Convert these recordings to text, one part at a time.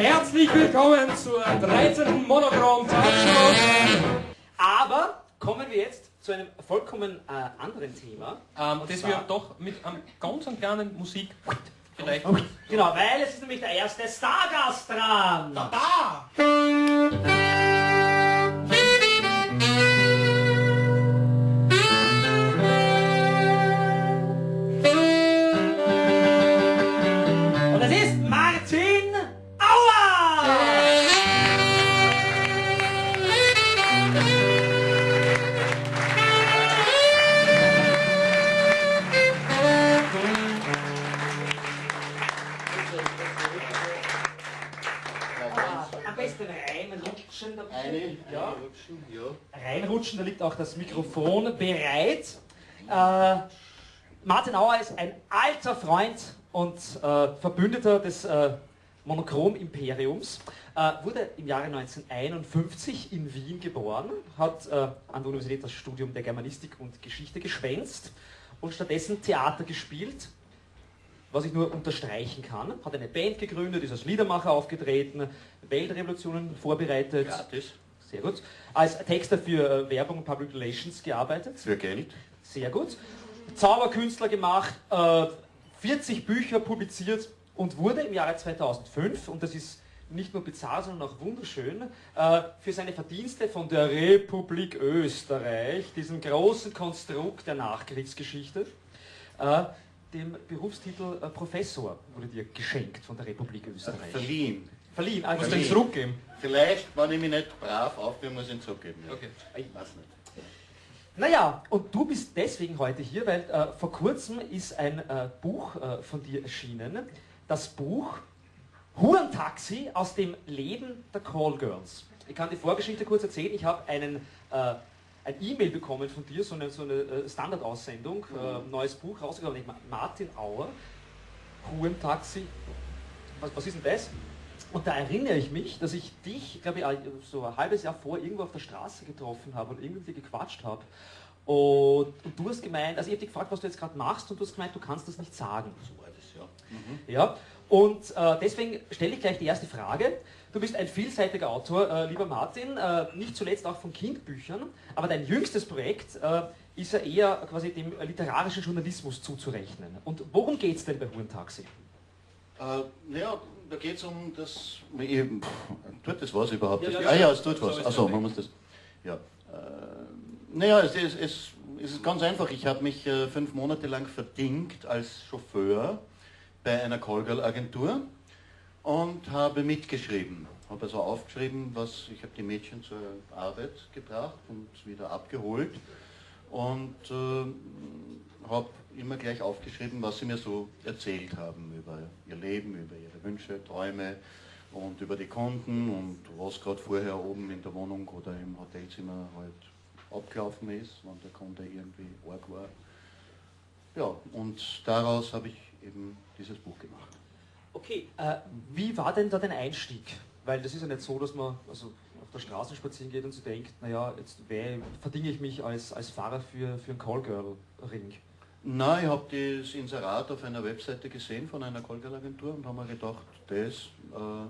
herzlich willkommen zur 13. Monochrom Talkshow. Aber kommen wir jetzt zu einem vollkommen äh, anderen Thema. Ähm, das wir doch mit einem ganz kleinen Musik vielleicht. Genau, weil es ist nämlich der erste Stargast dran. Und reinrutschen. da- Eine, Ja. eine rutschen, ja. reinrutschen, da liegt auch das Mikrofon bereit. Äh, Martin Auer ist ein alter Freund und äh, Verbündeter des äh, Monochrom-Imperiums. Äh, wurde im Jahre 1951 in Wien geboren, hat äh, an der Universität das Studium der Germanistik und Geschichte geschwänzt und stattdessen Theater gespielt, was ich nur unterstreichen kann. Hat eine Band gegründet, ist als Liedermacher aufgetreten, Weltrevolutionen vorbereitet. Gratis. Sehr gut. Als Texter für äh, Werbung und Public Relations gearbeitet. Für Geld. Sehr gut. Zauberkünstler gemacht, äh, 40 Bücher publiziert und wurde im Jahre 2005, und das ist nicht nur bizarr, sondern auch wunderschön, äh, für seine Verdienste von der Republik Österreich, diesem großen Konstrukt der Nachkriegsgeschichte, äh, dem Berufstitel äh, Professor wurde dir geschenkt von der Republik Österreich. Verliehen. Verliehen, also Musst du ihn zurückgeben? Vielleicht, wenn ich mich nicht brav aufgebe, muss ich ihn zurückgeben. Ja. Okay. Ich weiß nicht. Naja, und du bist deswegen heute hier, weil äh, vor kurzem ist ein äh, Buch äh, von dir erschienen. Das Buch Hurentaxi aus dem Leben der Callgirls. Ich kann die Vorgeschichte kurz erzählen. Ich habe einen äh, ein E-Mail bekommen von dir, so eine, so eine äh, Standardaussendung, äh, neues Buch rausgekommen. Ich, Martin Auer, Hurentaxi. Was, was ist denn das? Und da erinnere ich mich, dass ich dich, glaube ich, so ein halbes Jahr vor irgendwo auf der Straße getroffen habe und irgendwie gequatscht habe. Und, und du hast gemeint, also ich habe dich gefragt, was du jetzt gerade machst und du hast gemeint, du kannst das nicht sagen. So war das, ja. Mhm. Ja, und äh, deswegen stelle ich gleich die erste Frage. Du bist ein vielseitiger Autor, äh, lieber Martin, äh, nicht zuletzt auch von Kindbüchern, aber dein jüngstes Projekt äh, ist ja eher quasi dem literarischen Journalismus zuzurechnen. Und worum geht es denn bei Hurentaxi? Äh, naja, da geht es um das. Pff, tut das was überhaupt? Ja, ja, ah ja. es tut was. Achso, es man muss das. Ja. Äh, naja, es ist, es, es ist ganz einfach. Ich habe mich äh, fünf Monate lang verdingt als Chauffeur bei einer Callgirl-Agentur und habe mitgeschrieben. Habe also aufgeschrieben, was ich habe die Mädchen zur Arbeit gebracht und wieder abgeholt und äh, habe immer gleich aufgeschrieben, was sie mir so erzählt haben über ihr Leben, über ihre Wünsche, Träume und über die Kunden und was gerade vorher oben in der Wohnung oder im Hotelzimmer halt abgelaufen ist, wenn der Kunde irgendwie arg war. Ja, und daraus habe ich eben dieses Buch gemacht. Okay, äh, wie war denn da dein Einstieg? Weil das ist ja nicht so, dass man also auf der Straße spazieren geht und sich denkt, naja, jetzt verdinge ich mich als, als Fahrer für, für einen Callgirl-Ring. Nein, ich habe das Inserat auf einer Webseite gesehen von einer Callgirl-Agentur und habe mir gedacht, das, äh,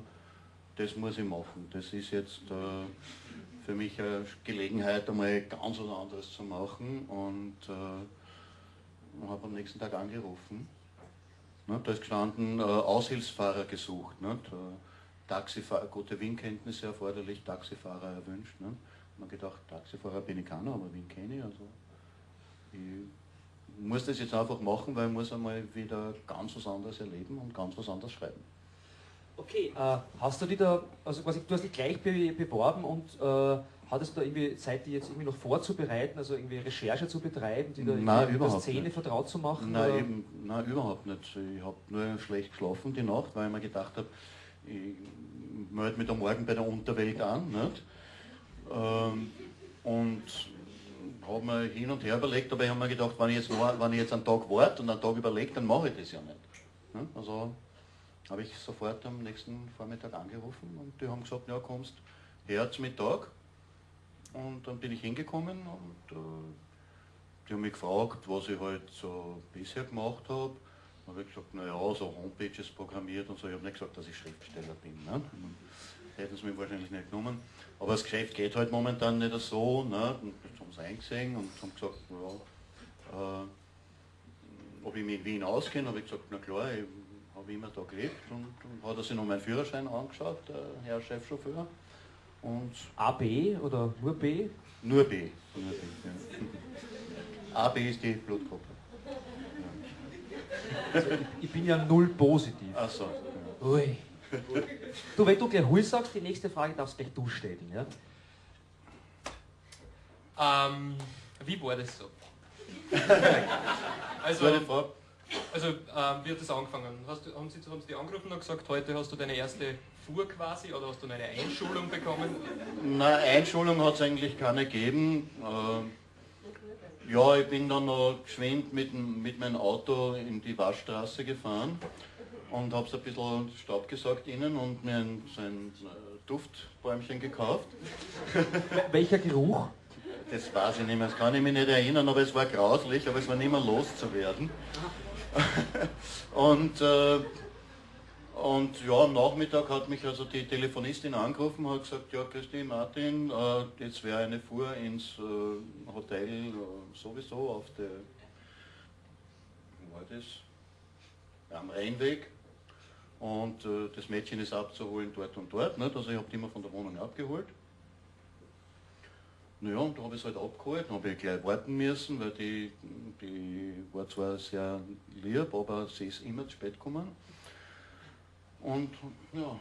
das muss ich machen. Das ist jetzt äh, für mich eine Gelegenheit, einmal ganz was anderes zu machen und äh, habe am nächsten Tag angerufen. Ne, da ist gestanden, äh, Aushilfsfahrer gesucht. Äh, Taxifahrer, gute Wien-Kenntnisse erforderlich, Taxifahrer erwünscht. Habe mir gedacht, Taxifahrer bin ich keiner, aber Wien kenne ich. Also ich muss das jetzt einfach machen, weil ich muss einmal wieder ganz was anderes erleben und ganz was anderes schreiben. Okay, äh, hast du dich da, also quasi, du hast dich gleich be beworben und äh, hattest du da irgendwie Zeit, die jetzt irgendwie noch vorzubereiten, also irgendwie Recherche zu betreiben, die da Nein, mit der Szene nicht. vertraut zu machen? Nein, eben, nein, überhaupt nicht. Ich habe nur schlecht geschlafen die Nacht, weil ich mir gedacht habe, ich melde mich da morgen bei der Unterwelt an. Nicht? Ähm, und habe mir hin und her überlegt, aber ich habe mir gedacht, wenn ich jetzt, wenn ich jetzt einen Tag warte und einen Tag überlege, dann mache ich das ja nicht. Ne? Also habe ich sofort am nächsten Vormittag angerufen und die haben gesagt, ja kommst her zum Mittag. Und dann bin ich hingekommen und äh, die haben mich gefragt, was ich halt so bisher gemacht habe. habe ich gesagt, naja, so Homepages programmiert und so. Ich habe nicht gesagt, dass ich Schriftsteller bin. Ne? Hätten sie mich wahrscheinlich nicht genommen. Aber das Geschäft geht halt momentan nicht so. Ne? Und das haben sie eingesehen und haben gesagt, ja, äh, ob ich mich in Wien auskenne, habe ich gesagt, na klar, ich habe immer da gelebt und, und hat er sich noch meinen Führerschein angeschaut, der Herr Chefchauffeur. Und AB oder nur B? Nur B. Nur B ja. AB ist die Blutgruppe. Also ich bin ja null positiv. Ach so. Ja. Ui. Du, wenn du gleich Hui sagst, die nächste Frage darfst gleich du stellen. Ja? Ähm, wie war das so? also, also, also ähm, wie hat das angefangen? Hast du, haben, Sie, haben Sie die angerufen und gesagt, heute hast du deine erste Fuhr quasi oder hast du eine Einschulung bekommen? Na, Einschulung hat es eigentlich keine gegeben. Äh, ja, ich bin dann noch geschwind mit, mit meinem Auto in die Waschstraße gefahren und habe so ein bisschen Staub gesaugt innen und mir ein, so ein äh, Duftbäumchen gekauft. Welcher Geruch? Das weiß ich nicht mehr, das kann ich mich nicht erinnern, aber es war grauslich, aber es war nicht mehr loszuwerden. und, äh, und ja, am Nachmittag hat mich also die Telefonistin angerufen und hat gesagt, ja Christi Martin, äh, jetzt wäre eine Fuhr ins äh, Hotel äh, sowieso auf der, wo war das? Am Rheinweg. Und äh, das Mädchen ist abzuholen dort und dort. Nicht? Also ich habe die immer von der Wohnung abgeholt. Naja, und da habe ich es halt abgeholt, habe ich gleich warten müssen, weil die, die war zwar sehr lieb, aber sie ist immer zu spät gekommen. Und ja,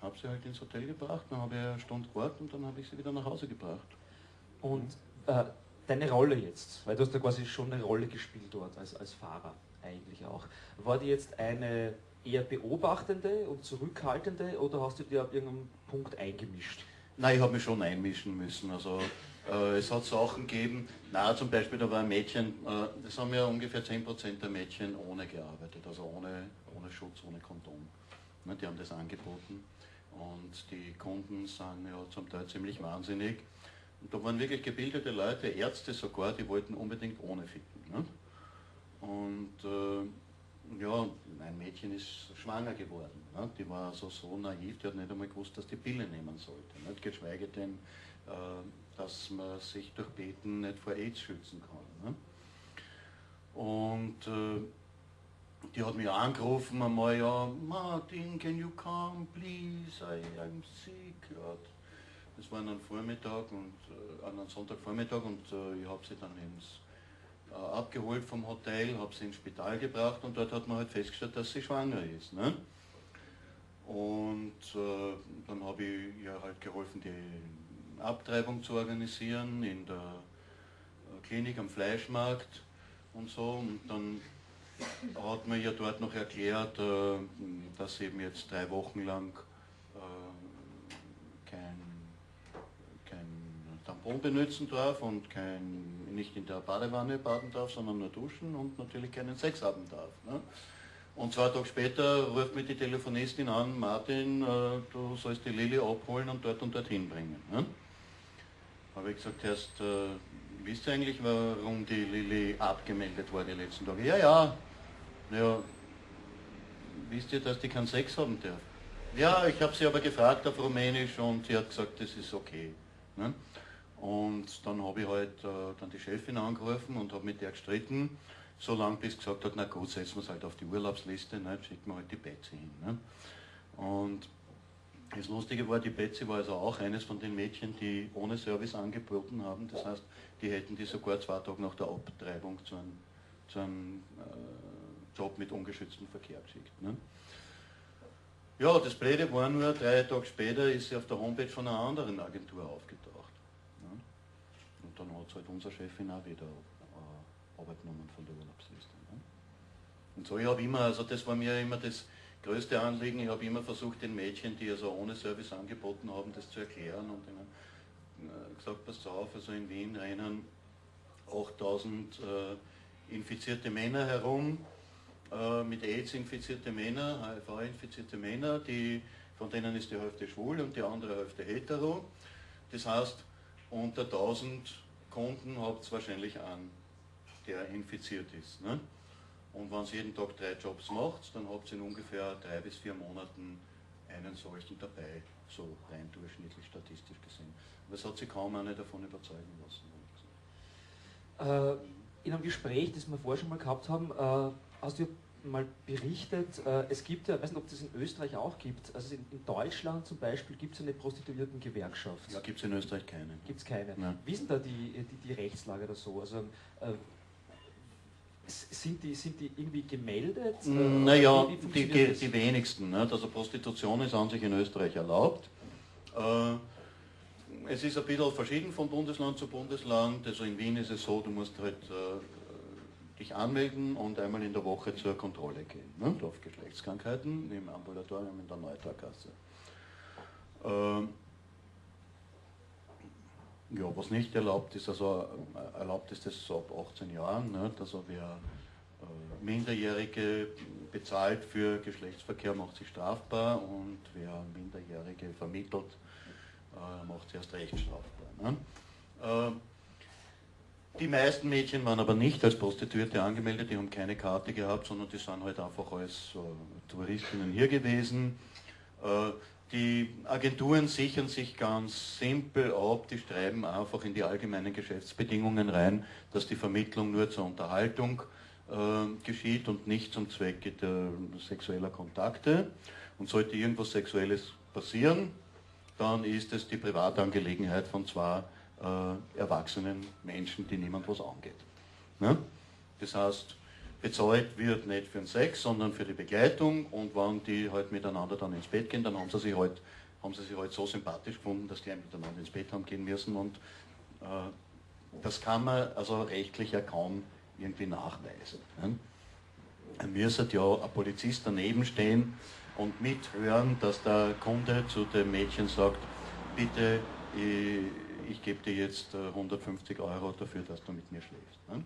habe sie halt ins Hotel gebracht, dann habe ich eine Stunde gewartet und dann habe ich sie wieder nach Hause gebracht. Und äh, deine Rolle jetzt, weil du hast ja quasi schon eine Rolle gespielt dort als, als Fahrer eigentlich auch. War die jetzt eine eher beobachtende und zurückhaltende oder hast du dir ab irgendeinem Punkt eingemischt? Nein, ich habe mich schon einmischen müssen. Also äh, es hat Sachen gegeben, na zum Beispiel da war ein Mädchen, äh, das haben ja ungefähr 10% der Mädchen ohne gearbeitet, also ohne, ohne Schutz, ohne Kondom. Ne, die haben das angeboten und die Kunden sind ja zum Teil ziemlich wahnsinnig. Und da waren wirklich gebildete Leute, Ärzte sogar, die wollten unbedingt ohne ficken. Ne? Und äh, ja, ein Mädchen ist schwanger geworden. Ne? Die war also so naiv, die hat nicht einmal gewusst, dass die Pille nehmen sollte. Nicht? Geschweige denn, äh, dass man sich durch Beten nicht vor AIDS schützen kann. Ne? Und äh, die hat mich angerufen einmal, ja, Martin, can you come, please, I, I'm sick. Ja, das war an Vormittag und äh, an einem Sonntagvormittag und äh, ich habe sie dann ins, abgeholt vom Hotel, habe sie ins Spital gebracht und dort hat man halt festgestellt, dass sie schwanger ist. Ne? Und äh, dann habe ich ihr halt geholfen, die Abtreibung zu organisieren in der äh, Klinik am Fleischmarkt und so. Und dann hat man ja dort noch erklärt, äh, dass eben jetzt drei Wochen lang äh, kein, kein Tampon benutzen darf und kein, nicht in der Badewanne baden darf, sondern nur duschen und natürlich keinen Sex haben darf. Ne? Und zwei Tage später ruft mich die Telefonistin an, Martin, du sollst die Lilly abholen und dort und dorthin bringen. Ne? habe ich gesagt, erst, äh, wisst ihr eigentlich, warum die Lilly abgemeldet war die letzten Tage? Ja, ja. Naja, wisst ihr, dass die keinen Sex haben darf? Ja, ich habe sie aber gefragt auf Rumänisch und sie hat gesagt, das ist okay. Ne? Und dann habe ich halt äh, dann die Chefin angerufen und habe mit der gestritten, so lange bis gesagt hat, na gut, setzen wir es halt auf die Urlaubsliste, ne? schicken wir halt die Betsy hin. Ne? Und das Lustige war, die Betsy war also auch eines von den Mädchen, die ohne Service angeboten haben. Das heißt, die hätten die sogar zwei Tage nach der Abtreibung zu einem, zu einem äh, Job mit ungeschütztem Verkehr geschickt. Ne? Ja, das Blöde war nur, drei Tage später ist sie auf der Homepage von einer anderen Agentur aufgetaucht. Dann hat halt unser Chefin auch wieder äh, Arbeit genommen von der Urlaubsliste. Ne? Und so, ich habe immer, also das war mir immer das größte Anliegen, ich habe immer versucht, den Mädchen, die also ohne Service angeboten haben, das zu erklären und ihnen äh, gesagt, passt auf, also in Wien rennen 8000 äh, infizierte Männer herum, äh, mit AIDS infizierte Männer, HIV infizierte Männer, die, von denen ist die Hälfte schwul und die andere Hälfte hetero. Das heißt, unter 1000 Kunden habt wahrscheinlich einen, der infiziert ist. Ne? Und wenn ihr jeden Tag drei Jobs macht, dann habt ihr in ungefähr drei bis vier Monaten einen solchen dabei, so rein durchschnittlich statistisch gesehen. Aber es hat sich kaum eine davon überzeugen lassen. Äh, in einem Gespräch, das wir vorher schon mal gehabt haben, äh, hast du mal berichtet, äh, es gibt ja, ich weiß nicht, ob das in Österreich auch gibt, also in, in Deutschland zum Beispiel gibt es eine Prostituiertengewerkschaft. Ja, gibt es in Österreich keine. Gibt es keine. Ja. Wie denn da die, die, die Rechtslage oder so? Also, äh, sind die, sind die irgendwie gemeldet? Äh, Naja, die, die, die wenigsten. Nicht? Also Prostitution ist an sich in Österreich erlaubt. Äh, es ist ein bisschen verschieden von Bundesland zu Bundesland. Also in Wien ist es so, du musst halt äh, dich anmelden und einmal in der Woche zur Kontrolle gehen. Ne? Auf Geschlechtskrankheiten im Ambulatorium in der Neutarkasse. Äh, ja, was nicht erlaubt ist, also äh, erlaubt ist das so ab 18 Jahren. Nicht? Also wer äh, Minderjährige bezahlt für Geschlechtsverkehr, macht sich strafbar und wer Minderjährige vermittelt, äh, macht sich erst recht strafbar. Ne? Äh, die meisten Mädchen waren aber nicht als Prostituierte angemeldet, die haben keine Karte gehabt, sondern die sind halt einfach als äh, Touristinnen hier gewesen. Äh, die Agenturen sichern sich ganz simpel ab, die schreiben einfach in die allgemeinen Geschäftsbedingungen rein, dass die Vermittlung nur zur Unterhaltung äh, geschieht und nicht zum Zwecke der sexueller Kontakte. Und sollte irgendwas Sexuelles passieren, dann ist es die Privatangelegenheit von zwei äh, erwachsenen Menschen, die niemand was angeht. Ne? Das heißt, bezahlt wird nicht für den Sex, sondern für die Begleitung und wenn die halt miteinander dann ins Bett gehen, dann haben sie sich halt, haben sie sich halt so sympathisch gefunden, dass die miteinander ins Bett haben gehen müssen und äh, das kann man also rechtlich ja kaum irgendwie nachweisen. Ne? Er müsste ja ein Polizist daneben stehen und mithören, dass der Kunde zu dem Mädchen sagt, bitte, ich, ich gebe dir jetzt äh, 150 Euro dafür, dass du mit mir schläfst. Ne?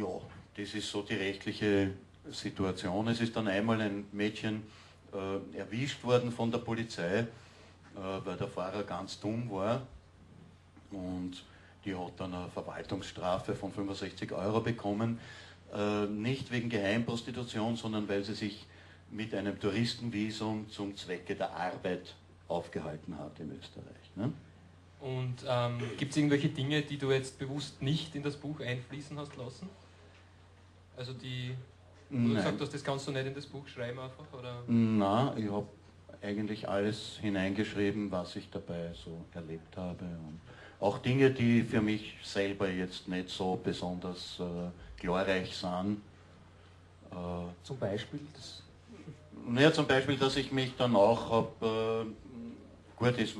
Ja, das ist so die rechtliche Situation. Es ist dann einmal ein Mädchen äh, erwischt worden von der Polizei, äh, weil der Fahrer ganz dumm war. Und die hat dann eine Verwaltungsstrafe von 65 Euro bekommen. Äh, nicht wegen Geheimprostitution, sondern weil sie sich mit einem Touristenvisum zum Zwecke der Arbeit aufgehalten hat in Österreich. Ne? Und ähm, gibt es irgendwelche Dinge, die du jetzt bewusst nicht in das Buch einfließen hast lassen? Also die, wo du gesagt hast, das kannst du nicht in das Buch schreiben einfach? Oder? Na, ich habe eigentlich alles hineingeschrieben, was ich dabei so erlebt habe. Und auch Dinge, die für mich selber jetzt nicht so besonders äh, glorreich sind. Äh, Zum Beispiel, das, naja, zum Beispiel, dass ich mich dann auch habe, äh, gut, ist,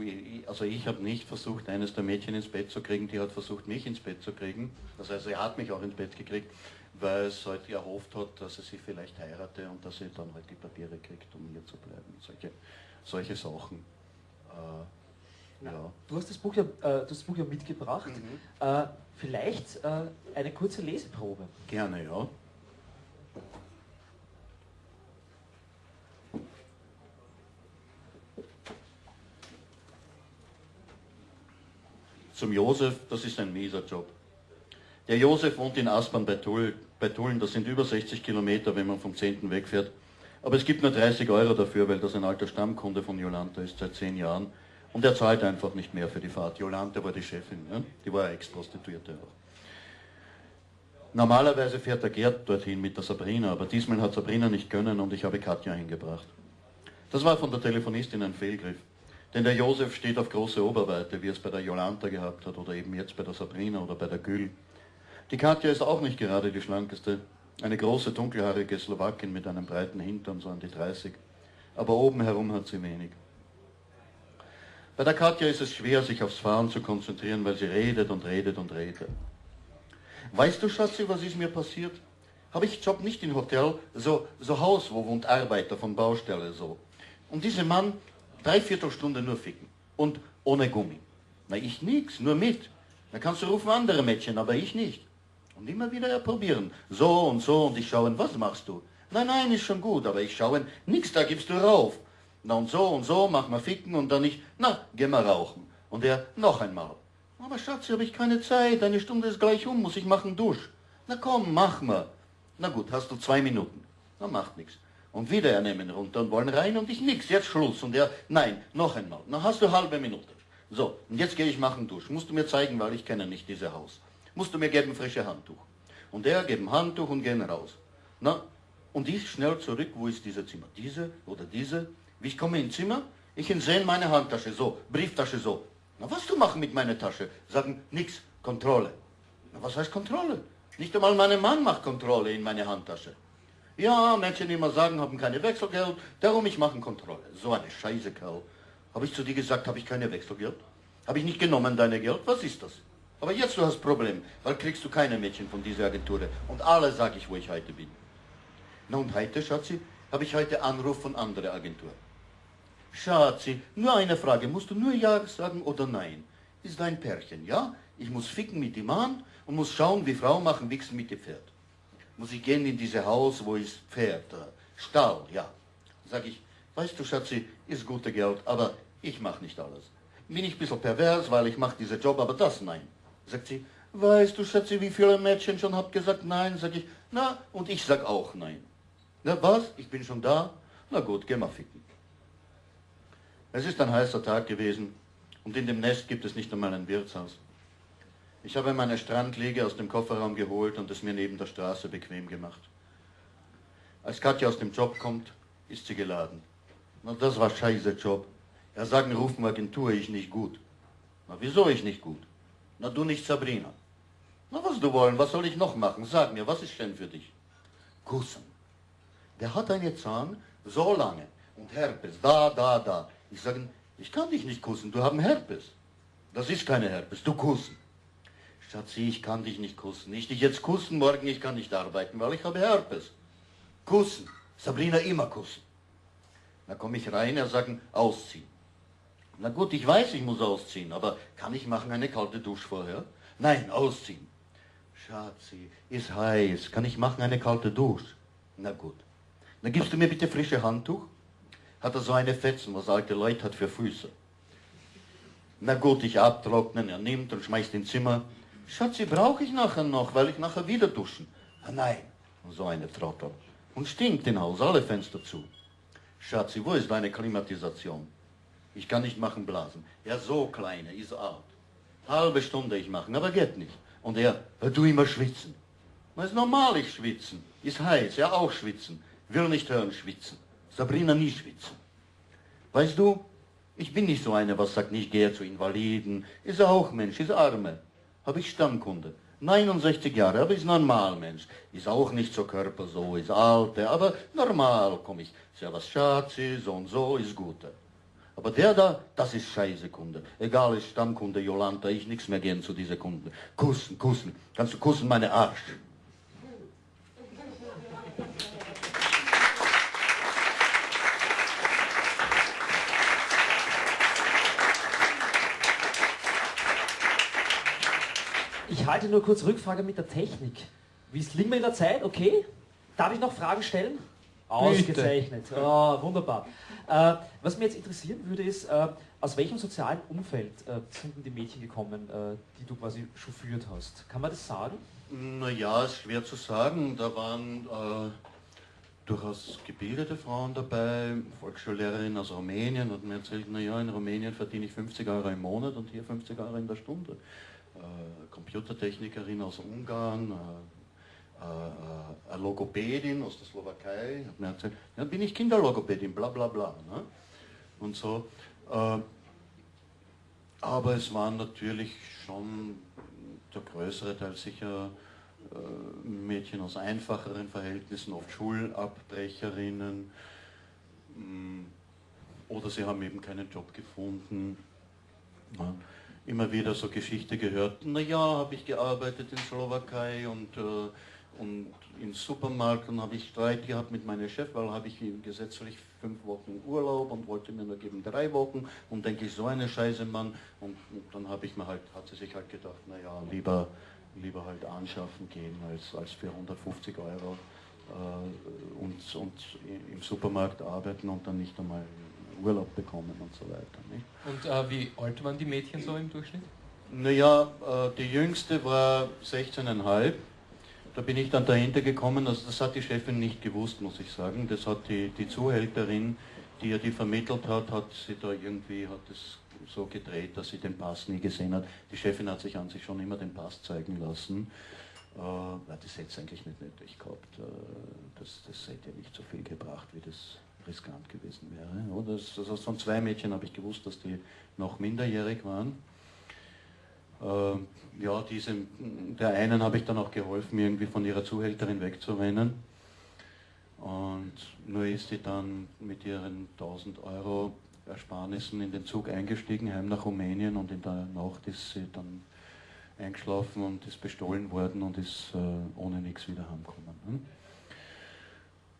also ich habe nicht versucht, eines der Mädchen ins Bett zu kriegen, die hat versucht, mich ins Bett zu kriegen. Das heißt, sie hat mich auch ins Bett gekriegt, weil es halt erhofft hat, dass sie sich vielleicht heirate und dass sie dann halt die Papiere kriegt, um hier zu bleiben. Solche, solche Sachen. Äh, ja. du hast das Buch ja, äh, du hast das Buch ja mitgebracht. Mhm. Äh, vielleicht äh, eine kurze Leseprobe. Gerne, ja. Zum Josef, das ist ein mieser Job. Der Josef wohnt in Aspern bei, Tull, bei Tulln, das sind über 60 Kilometer, wenn man vom 10. wegfährt. Aber es gibt nur 30 Euro dafür, weil das ein alter Stammkunde von Jolanta ist, seit 10 Jahren. Und er zahlt einfach nicht mehr für die Fahrt. Jolanta war die Chefin, ne? die war Ex-Prostituierte auch. Normalerweise fährt der Gerd dorthin mit der Sabrina, aber diesmal hat Sabrina nicht können und ich habe Katja hingebracht. Das war von der Telefonistin ein Fehlgriff. Denn der Josef steht auf große Oberweite, wie es bei der Jolanta gehabt hat oder eben jetzt bei der Sabrina oder bei der Gül. Die Katja ist auch nicht gerade die schlankeste. Eine große, dunkelhaarige Slowakin mit einem breiten Hintern, so an die 30. Aber oben herum hat sie wenig. Bei der Katja ist es schwer, sich aufs Fahren zu konzentrieren, weil sie redet und redet und redet. Weißt du, Schatzi, was ist mir passiert? Habe ich Job nicht im Hotel, so, so Haus, wo wohnt Arbeiter von Baustelle, so. Und dieser Mann, dreiviertel Stunde nur ficken. Und ohne Gummi. Na, ich nix, nur mit. Da kannst du rufen andere Mädchen, aber ich nicht. Und immer wieder probieren. So und so und ich schauen, was machst du? Nein, nein, ist schon gut, aber ich schauen, nix, da gibst du rauf. Na und so und so, mach mal ficken und dann ich, na, geh mal rauchen. Und er, noch einmal. Aber Schatz, habe ich keine Zeit, eine Stunde ist gleich um, muss ich machen Dusch. Na komm, mach mal. Na gut, hast du zwei Minuten. Na, macht nichts. Und wieder er nehmen runter und wollen rein und ich nix, jetzt Schluss. Und er, nein, noch einmal. Na hast du halbe Minute. So, und jetzt gehe ich machen Dusch. Musst du mir zeigen, weil ich kenne nicht dieses Haus. Musst du mir geben frische Handtuch. Und er geben Handtuch und gehen raus. Na, und ich schnell zurück, wo ist dieses Zimmer? Diese oder diese? Wie ich komme ins Zimmer, ich sehe meine Handtasche, so, Brieftasche, so. Na, was du machen mit meiner Tasche? Sagen, nix, Kontrolle. Na, was heißt Kontrolle? Nicht einmal mein Mann macht Kontrolle in meine Handtasche. Ja, Menschen immer sagen, haben keine Wechselgeld, darum ich mache Kontrolle. So eine Scheiße, Kerl. Habe ich zu dir gesagt, habe ich keine Wechselgeld? Habe ich nicht genommen deine Geld? Was ist das? Aber jetzt du hast Problem, weil kriegst du keine Mädchen von dieser Agentur. Und alle sage ich, wo ich heute bin. Na und heute, Schatzi, habe ich heute Anruf von anderer Agentur. Schatzi, nur eine Frage, musst du nur Ja sagen oder Nein? Ist dein Pärchen, ja? Ich muss ficken mit dem Mann und muss schauen, wie Frau machen, wichsen mit dem Pferd. Muss ich gehen in dieses Haus, wo ist Pferd, äh, Stall, ja. Sag ich, weißt du, Schatzi, ist gute Geld, aber ich mache nicht alles. Bin ich ein bisschen pervers, weil ich mache diesen Job, aber das nein. Sagt sie, weißt du, Schatzi, wie viele Mädchen schon habt gesagt nein? Sag ich, na, und ich sag auch nein. Na was? Ich bin schon da? Na gut, geh mal ficken. Es ist ein heißer Tag gewesen und in dem Nest gibt es nicht einmal ein Wirtshaus. Ich habe meine Strandliege aus dem Kofferraum geholt und es mir neben der Straße bequem gemacht. Als Katja aus dem Job kommt, ist sie geladen. Na, das war scheiße Job. Er sagt, rufen Agentur, ich nicht gut. Na, wieso ich nicht gut? Na, du nicht Sabrina. Na, was du wollen, was soll ich noch machen? Sag mir, was ist denn für dich? Kussen. Der hat einen Zahn so lange und Herpes, da, da, da. Ich sage, ich kann dich nicht kussen, du hast Herpes. Das ist keine Herpes, du kussen. Schatzi, ich kann dich nicht kussen. Ich dich jetzt kussen, morgen ich kann nicht arbeiten, weil ich habe Herpes. Kussen. Sabrina immer kussen. Da komme ich rein, er sagt, ausziehen. Na gut, ich weiß, ich muss ausziehen, aber kann ich machen eine kalte Dusche vorher? Nein, ausziehen. Schatzi, ist heiß, kann ich machen eine kalte Dusche? Na gut. Dann gibst du mir bitte frische Handtuch? Hat er so eine Fetzen, was alte Leute hat für Füße. Na gut, ich abtrocknen, er nimmt und schmeißt ins Zimmer. Schatzi, brauche ich nachher noch, weil ich nachher wieder duschen. Ah, nein, so eine Trottel. Und stinkt im Haus, alle Fenster zu. Schatzi, wo ist deine Klimatisation? Ich kann nicht machen Blasen. Ja, so kleine, ist alt. Halbe Stunde ich machen, aber geht nicht. Und er, du immer schwitzen. Das ist normal, ich schwitzen. Ist heiß, ja auch schwitzen. Will nicht hören schwitzen. Sabrina nie schwitzen. Weißt du, ich bin nicht so eine, was sagt, nicht gehe zu Invaliden. Ist auch Mensch, ist Arme habe ich Stammkunde. 69 Jahre, aber ist normal Mensch. Ist auch nicht so Körper so, ist alte, aber normal komme ich. Ist ja was Schatzi, so und so, ist gute. Aber der da, das ist scheiße Kunde. Egal, ist Stammkunde, Jolanta, ich nichts mehr gehen zu dieser Kunde. Kussen, kussen. Kannst du kussen, meine Arsch. Halte nur kurz Rückfrage mit der Technik. Wie ist liegen wir in der Zeit? Okay. Darf ich noch Fragen stellen? Ausgezeichnet. Oh, wunderbar. Äh, was mich jetzt interessieren würde, ist, äh, aus welchem sozialen Umfeld äh, sind die Mädchen gekommen, äh, die du quasi chauffiert hast? Kann man das sagen? Naja, ist schwer zu sagen. Da waren äh, durchaus gebildete Frauen dabei, Volksschullehrerin aus Rumänien hat mir erzählt, naja, in Rumänien verdiene ich 50 Euro im Monat und hier 50 Euro in der Stunde. Äh, Computertechnikerin aus Ungarn, äh, äh, eine Logopädin aus der Slowakei, hat mir erzählt, ja, bin ich Kinderlogopädin, bla bla bla. Ne? Und so. aber es waren natürlich schon der größere Teil sicher Mädchen aus einfacheren Verhältnissen, oft Schulabbrecherinnen, mm, oder sie haben eben keinen Job gefunden. Ja immer wieder so Geschichte gehört, naja, habe ich gearbeitet in Slowakei und, äh, und im Supermarkt und habe ich Streit gehabt mit meinem Chef, weil habe ich gesetzlich fünf Wochen Urlaub und wollte mir nur geben drei Wochen und denke ich, so eine Scheiße, Mann. Und, und dann habe ich mir halt, hat sie sich halt gedacht, naja, lieber, lieber halt anschaffen gehen als, als für 150 Euro äh, und, und im Supermarkt arbeiten und dann nicht einmal Urlaub bekommen und so weiter. Nicht? Und äh, wie alt waren die Mädchen so im Durchschnitt? Naja, äh, die jüngste war 16,5 da bin ich dann dahinter gekommen, also das hat die Chefin nicht gewusst, muss ich sagen. Das hat die, die Zuhälterin, die ja die vermittelt hat, hat sie da irgendwie, hat es so gedreht, dass sie den Pass nie gesehen hat. Die Chefin hat sich an sich schon immer den Pass zeigen lassen. Äh, das hätte es eigentlich nicht nötig gehabt. Äh, das, das hätte ja nicht so viel gebracht, wie das riskant gewesen wäre. Oder? Das, also von zwei Mädchen habe ich gewusst, dass die noch minderjährig waren. Äh, ja, diesem, der einen habe ich dann auch geholfen, irgendwie von ihrer Zuhälterin wegzurennen. Und nur ist sie dann mit ihren 1000 Euro Ersparnissen in den Zug eingestiegen, heim nach Rumänien und in der Nacht ist sie dann eingeschlafen und ist bestohlen worden und ist äh, ohne nichts wieder heimgekommen.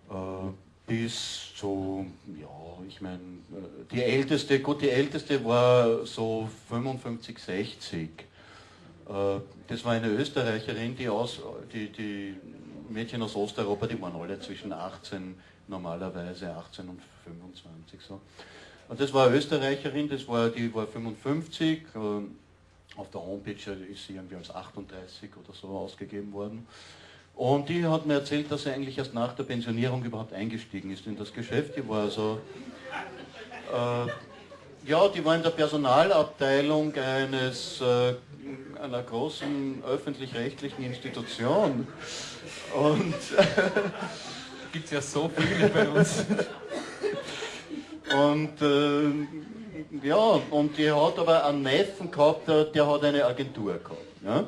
Ne? Äh, bis so, ja, ich meine, die älteste, gut, die älteste war so 55, 60. Das war eine Österreicherin, die aus, die, die Mädchen aus Osteuropa, die waren alle zwischen 18, normalerweise 18 und 25 so. Und das war eine Österreicherin, das war, die war 55, äh, auf der Homepage ist sie irgendwie als 38 oder so ausgegeben worden. Und die hat mir erzählt, dass sie eigentlich erst nach der Pensionierung überhaupt eingestiegen ist in das Geschäft. Die war also, äh, ja, die war in der Personalabteilung eines, äh, einer großen öffentlich-rechtlichen Institution. Und gibt es ja so viele bei uns. Und äh, ja, und die hat aber einen Neffen gehabt, der, der hat eine Agentur gehabt. Ja?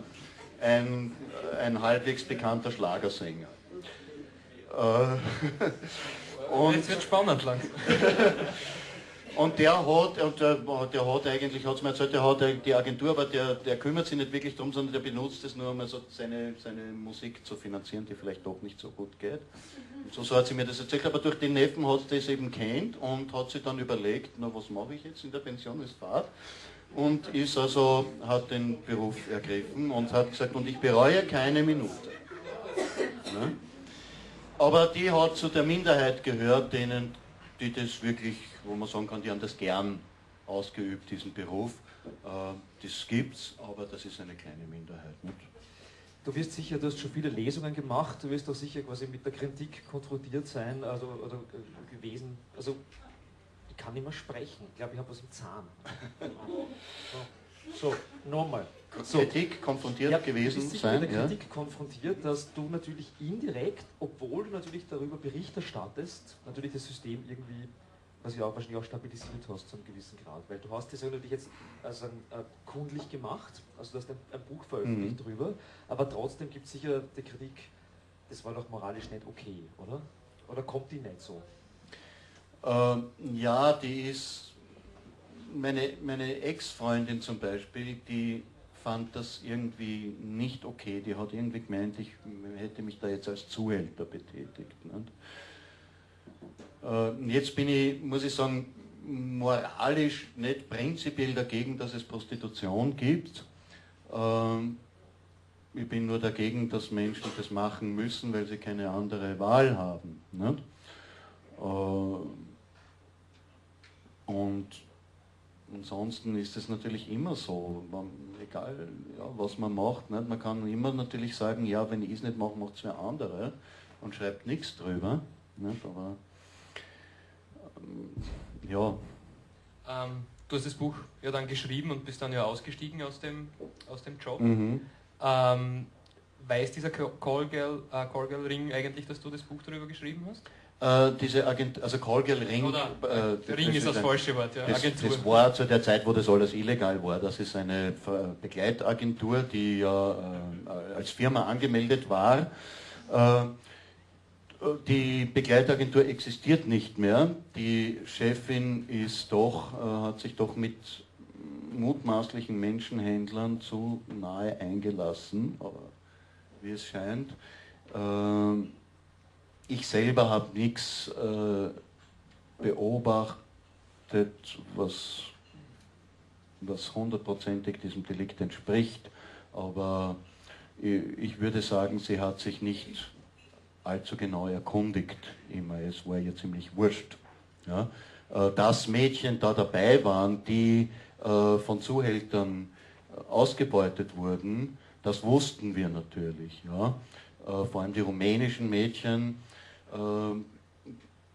Ein ein halbwegs bekannter Schlagersänger. Äh, und Jetzt wird spannend lang. Und der hat, und der, der hat eigentlich, hat es mir erzählt, der hat die Agentur, aber der, der kümmert sich nicht wirklich darum, sondern der benutzt es nur, um also seine, seine Musik zu finanzieren, die vielleicht doch nicht so gut geht. Und so, so hat sie mir das erzählt, aber durch den Neffen hat sie das eben kennt und hat sich dann überlegt, na was mache ich jetzt in der Pension, ist Fahrt und ist also, hat den Beruf ergriffen und hat gesagt, und ich bereue keine Minute. Ne? Aber die hat zu der Minderheit gehört, denen, die das wirklich, wo man sagen kann, die haben das gern ausgeübt, diesen Beruf. Äh, das gibt's, aber das ist eine kleine Minderheit. Du wirst sicher, du hast schon viele Lesungen gemacht, du wirst auch sicher quasi mit der Kritik konfrontiert sein also, oder gewesen. Also ich kann nicht mehr sprechen. Ich glaube, ich habe was im Zahn. So, nochmal. So. Kritik konfrontiert ja, gewesen sein. mit der Kritik ja. konfrontiert, dass du natürlich indirekt, obwohl du natürlich darüber Bericht erstattest, natürlich das System irgendwie, was ja wahrscheinlich auch stabilisiert hast zu einem gewissen Grad. Weil du hast das ja natürlich jetzt also äh, kundlich gemacht, also du hast ein, ein Buch veröffentlicht mhm. drüber, aber trotzdem gibt es sicher die Kritik, das war doch moralisch nicht okay, oder? Oder kommt die nicht so? Äh, ja, die ist, meine, meine Ex-Freundin zum Beispiel, die fand das irgendwie nicht okay. Die hat irgendwie gemeint, ich hätte mich da jetzt als Zuhälter betätigt. Äh, jetzt bin ich, muss ich sagen, moralisch nicht prinzipiell dagegen, dass es Prostitution gibt. Äh, ich bin nur dagegen, dass Menschen das machen müssen, weil sie keine andere Wahl haben. Äh, und ansonsten ist es natürlich immer so, man, egal ja, was man macht, nicht? man kann immer natürlich sagen, ja, wenn ich es nicht mache, macht es wer andere und schreibt nichts drüber. Nicht? Aber ähm, ja. Ähm, du hast das Buch ja dann geschrieben und bist dann ja ausgestiegen aus dem, aus dem Job. Mhm. Ähm, weiß dieser Call Girl, äh, eigentlich, dass du das Buch darüber geschrieben hast? Äh, diese Agent, also Colgel Ring. Oder, äh, Ring ist das, das falsche Wort, ja. Das, das, war zu der Zeit, wo das alles illegal war. Das ist eine Begleitagentur, die ja äh, als Firma angemeldet war. Äh, die Begleitagentur existiert nicht mehr. Die Chefin ist doch, äh, hat sich doch mit mutmaßlichen Menschenhändlern zu nahe eingelassen, wie es scheint. Ich selber habe nichts äh, beobachtet, was, was hundertprozentig diesem Delikt entspricht, aber ich würde sagen, sie hat sich nicht allzu genau erkundigt. Immer, es war ihr ziemlich wurscht. Ja? Äh, dass Mädchen da dabei waren, die äh, von Zuhältern äh, ausgebeutet wurden, das wussten wir natürlich. Ja? vor allem die rumänischen Mädchen. Ähm,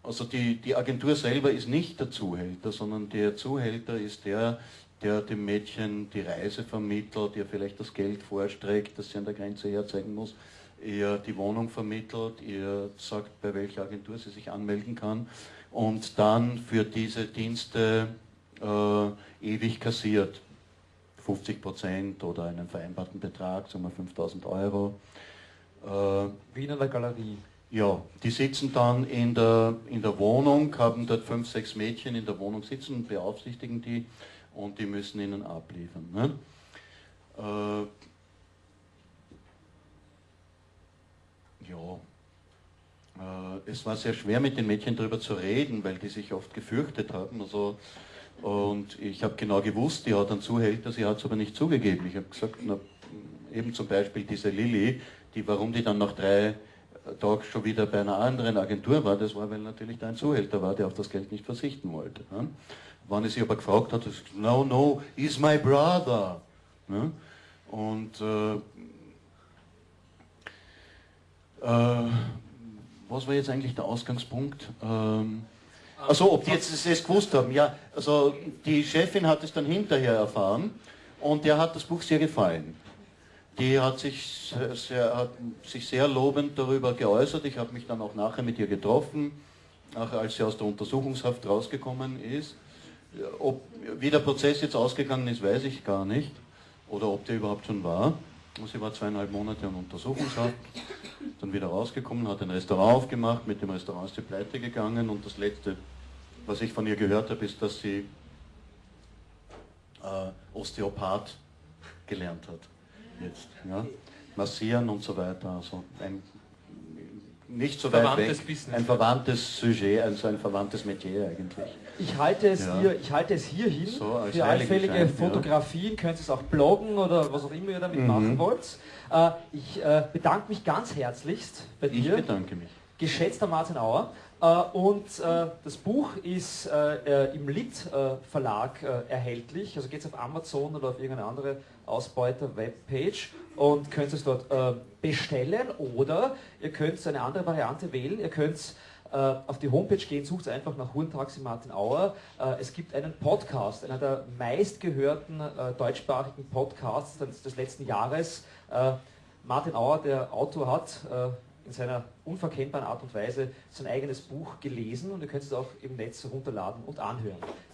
also die, die Agentur selber ist nicht der Zuhälter, sondern der Zuhälter ist der, der dem Mädchen die Reise vermittelt, ihr vielleicht das Geld vorstreckt, das sie an der Grenze herzeigen muss, ihr die Wohnung vermittelt, ihr sagt, bei welcher Agentur sie sich anmelden kann und dann für diese Dienste äh, ewig kassiert. 50 Prozent oder einen vereinbarten Betrag, sagen wir 5000 Euro. Äh, Wie in einer Galerie. Ja, die sitzen dann in der, in der Wohnung, haben dort fünf, sechs Mädchen in der Wohnung sitzen, beaufsichtigen die und die müssen ihnen abliefern. Ne? Äh, ja, äh, es war sehr schwer mit den Mädchen darüber zu reden, weil die sich oft gefürchtet haben. Also, und ich habe genau gewusst, die hat einen Zuhälter, sie hat es aber nicht zugegeben. Ich habe gesagt, na, eben zum Beispiel diese Lilly, die, warum die dann nach drei Tagen schon wieder bei einer anderen Agentur war, das war, weil natürlich da ein Zuhälter war, der auf das Geld nicht verzichten wollte. Ne? Wann ich sie aber gefragt hat, gesagt, no, no, he's my brother. Ne? Und äh, äh, was war jetzt eigentlich der Ausgangspunkt? Ähm, also ob die jetzt das gewusst haben, ja, also die Chefin hat es dann hinterher erfahren und der hat das Buch sehr gefallen. Die hat sich sehr, hat sich sehr lobend darüber geäußert. Ich habe mich dann auch nachher mit ihr getroffen, auch als sie aus der Untersuchungshaft rausgekommen ist. Ob, wie der Prozess jetzt ausgegangen ist, weiß ich gar nicht. Oder ob der überhaupt schon war. Sie war zweieinhalb Monate in Untersuchungshaft, dann wieder rausgekommen, hat ein Restaurant aufgemacht, mit dem Restaurant ist sie pleite gegangen und das Letzte, was ich von ihr gehört habe, ist, dass sie äh, Osteopath gelernt hat. Jetzt, ja? Massieren und so weiter. Also ein, nicht so weit weg, Business. ein verwandtes Sujet, also ein verwandtes Metier eigentlich. Ich halte es, ja. hier, ich halte es hier hin. So, Für allfällige Fotografien ja. könnt ihr es auch bloggen oder was auch immer ihr damit mhm. machen wollt. Äh, ich äh, bedanke mich ganz herzlichst bei dir. Ich bedanke mich. Geschätzter Martin Auer. Äh, und äh, das Buch ist äh, im Lit Verlag erhältlich. Also geht es auf Amazon oder auf irgendeine andere Ausbeuter-Webpage und könnt es dort bestellen. Oder ihr könnt eine andere Variante wählen. Ihr könnt äh, auf die Homepage gehen, sucht einfach nach Hurentaxi Martin Auer. Äh, es gibt einen Podcast, einer der meistgehörten äh, deutschsprachigen Podcasts des, des letzten Jahres. Martin Auer, der Autor, hat in seiner unverkennbaren Art und Weise sein eigenes Buch gelesen und ihr könnt es auch im Netz herunterladen und anhören.